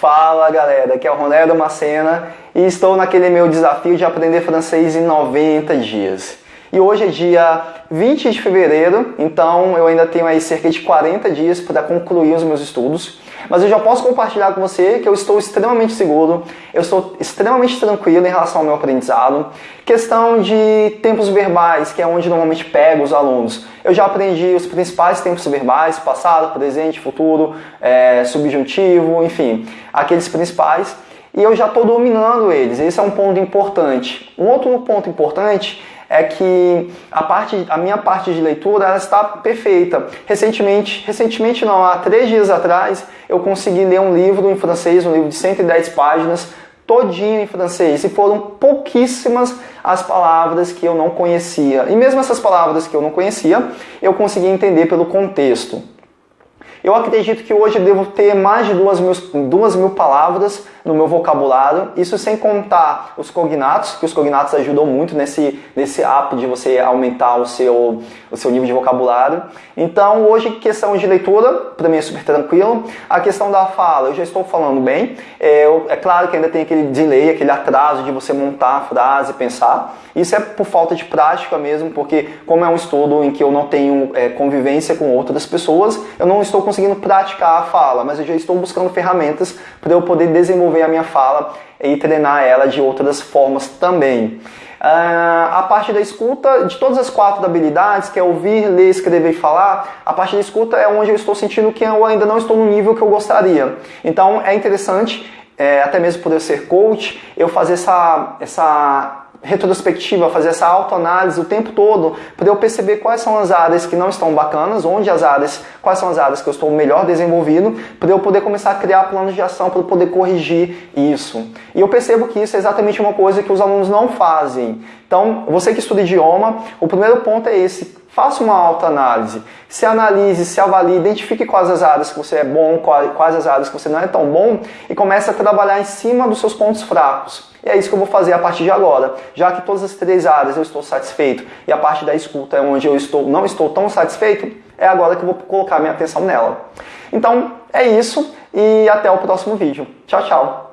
Fala galera, aqui é o Ronaldo Macena e estou naquele meu desafio de aprender francês em 90 dias. E hoje é dia 20 de fevereiro, então eu ainda tenho aí cerca de 40 dias para concluir os meus estudos. Mas eu já posso compartilhar com você que eu estou extremamente seguro, eu estou extremamente tranquilo em relação ao meu aprendizado. Questão de tempos verbais, que é onde normalmente pego os alunos. Eu já aprendi os principais tempos verbais, passado, presente, futuro, é, subjuntivo, enfim, aqueles principais. E eu já estou dominando eles, esse é um ponto importante. Um outro ponto importante é que a, parte, a minha parte de leitura ela está perfeita. Recentemente, recentemente não, há três dias atrás, eu consegui ler um livro em francês, um livro de 110 páginas, todinho em francês, e foram pouquíssimas as palavras que eu não conhecia. E mesmo essas palavras que eu não conhecia, eu consegui entender pelo contexto. Eu acredito que hoje devo ter mais de duas mil, duas mil palavras no meu vocabulário, isso sem contar os cognatos, que os cognatos ajudam muito nesse, nesse app de você aumentar o seu, o seu nível de vocabulário. Então, hoje, questão de leitura, para mim é super tranquilo. A questão da fala, eu já estou falando bem. É, eu, é claro que ainda tem aquele delay, aquele atraso de você montar a frase, pensar. Isso é por falta de prática mesmo, porque como é um estudo em que eu não tenho é, convivência com outras pessoas, eu não estou conseguindo praticar a fala, mas eu já estou buscando ferramentas para eu poder desenvolver desenvolver a minha fala e treinar ela de outras formas também. Uh, a parte da escuta, de todas as quatro habilidades, que é ouvir, ler, escrever e falar, a parte da escuta é onde eu estou sentindo que eu ainda não estou no nível que eu gostaria. Então é interessante, é, até mesmo por eu ser coach, eu fazer essa, essa retrospectiva, fazer essa autoanálise o tempo todo, para eu perceber quais são as áreas que não estão bacanas, onde as áreas, quais são as áreas que eu estou melhor desenvolvido, para eu poder começar a criar planos de ação para poder corrigir isso. E eu percebo que isso é exatamente uma coisa que os alunos não fazem. Então, você que estuda idioma, o primeiro ponto é esse, faça uma autoanálise, se analise, se avalie, identifique quais as áreas que você é bom, quais as áreas que você não é tão bom e comece a trabalhar em cima dos seus pontos fracos. E é isso que eu vou fazer a partir de agora. Já que todas as três áreas eu estou satisfeito e a parte da escuta é onde eu estou, não estou tão satisfeito, é agora que eu vou colocar minha atenção nela. Então é isso e até o próximo vídeo. Tchau, tchau!